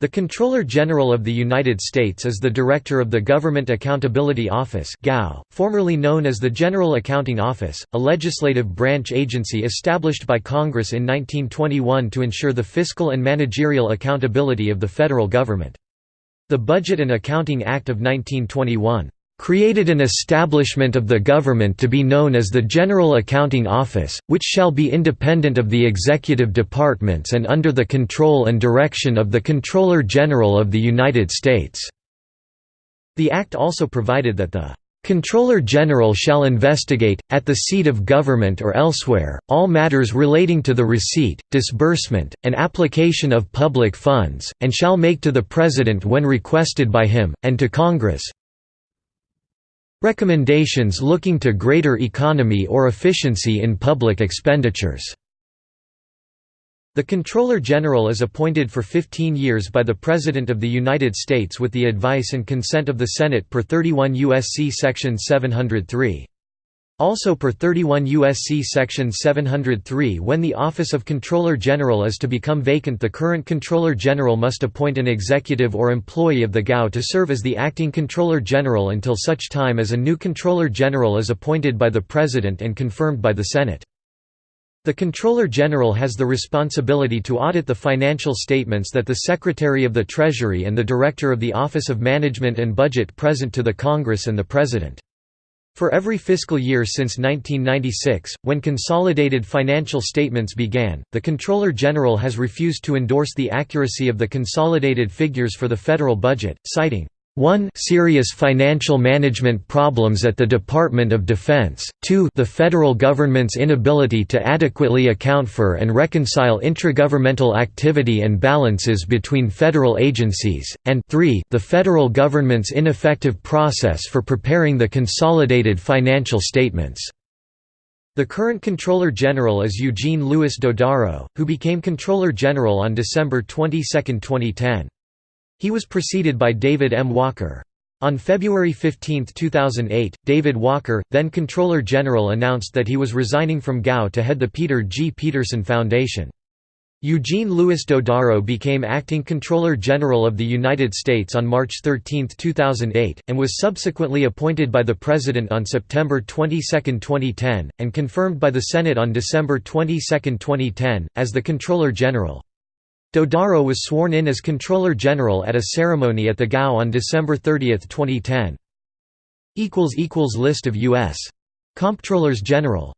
The Comptroller General of the United States is the Director of the Government Accountability Office formerly known as the General Accounting Office, a legislative branch agency established by Congress in 1921 to ensure the fiscal and managerial accountability of the federal government. The Budget and Accounting Act of 1921 created an establishment of the government to be known as the General Accounting Office, which shall be independent of the executive departments and under the control and direction of the Comptroller General of the United States." The Act also provided that the Comptroller General shall investigate, at the seat of government or elsewhere, all matters relating to the receipt, disbursement, and application of public funds, and shall make to the President when requested by him, and to Congress, Recommendations looking to greater economy or efficiency in public expenditures. The Comptroller General is appointed for 15 years by the President of the United States with the advice and consent of the Senate per 31 U.S.C. Section 703. Also per 31 U.S.C. Section 703 when the office of Comptroller General is to become vacant the current Comptroller General must appoint an executive or employee of the GAO to serve as the acting Comptroller General until such time as a new Comptroller General is appointed by the President and confirmed by the Senate. The Comptroller General has the responsibility to audit the financial statements that the Secretary of the Treasury and the Director of the Office of Management and Budget present to the Congress and the President. For every fiscal year since 1996, when consolidated financial statements began, the Comptroller General has refused to endorse the accuracy of the consolidated figures for the federal budget, citing 1 serious financial management problems at the Department of Defense, 2 the federal government's inability to adequately account for and reconcile intragovernmental activity and balances between federal agencies, and 3 the federal government's ineffective process for preparing the consolidated financial statements. The current Comptroller General is Eugene Louis Dodaro, who became Comptroller General on December 22, 2010. He was preceded by David M. Walker. On February 15, 2008, David Walker, then Comptroller General announced that he was resigning from GAO to head the Peter G. Peterson Foundation. Eugene Louis Dodaro became acting Comptroller General of the United States on March 13, 2008, and was subsequently appointed by the President on September 22, 2010, and confirmed by the Senate on December 22, 2010, as the Comptroller General. Dodaro was sworn in as Comptroller General at a ceremony at the GAO on December 30, 2010. List of U.S. Comptrollers General